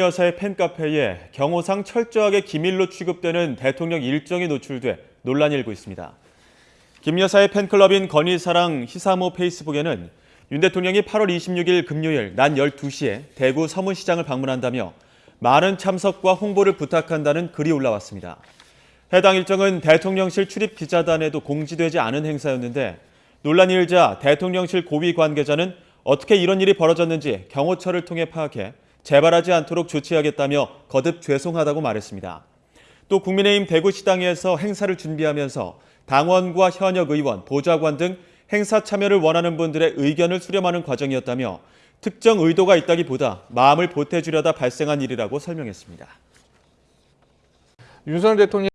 여사의 팬카페에 경호상 철저하게 기밀로 취급되는 대통령 일정이 노출돼 논란이 일고 있습니다. 김 여사의 팬클럽인 건희사랑 희사모 페이스북에는 윤 대통령이 8월 26일 금요일 낮 12시에 대구 서문시장을 방문한다며 많은 참석과 홍보를 부탁한다는 글이 올라왔습니다. 해당 일정은 대통령실 출입 기자단에도 공지되지 않은 행사였는데 논란이 일자 대통령실 고위 관계자는 어떻게 이런 일이 벌어졌는지 경호처를 통해 파악해 재발하지 않도록 조치하겠다며 거듭 죄송하다고 말했습니다. 또 국민의힘 대구시당에서 행사를 준비하면서 당원과 현역 의원, 보좌관 등 행사 참여를 원하는 분들의 의견을 수렴하는 과정이었다며 특정 의도가 있다기보다 마음을 보태주려다 발생한 일이라고 설명했습니다. 윤석열 대통령